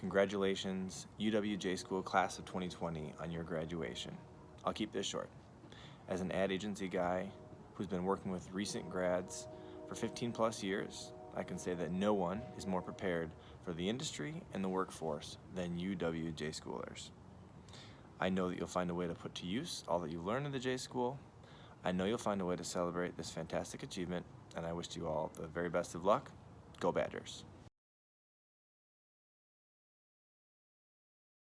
Congratulations, UWJ School Class of 2020 on your graduation. I'll keep this short. As an ad agency guy who's been working with recent grads for 15 plus years, I can say that no one is more prepared for the industry and the workforce than UWJ schoolers. I know that you'll find a way to put to use all that you've learned in the J School. I know you'll find a way to celebrate this fantastic achievement, and I wish you all the very best of luck. Go Badgers.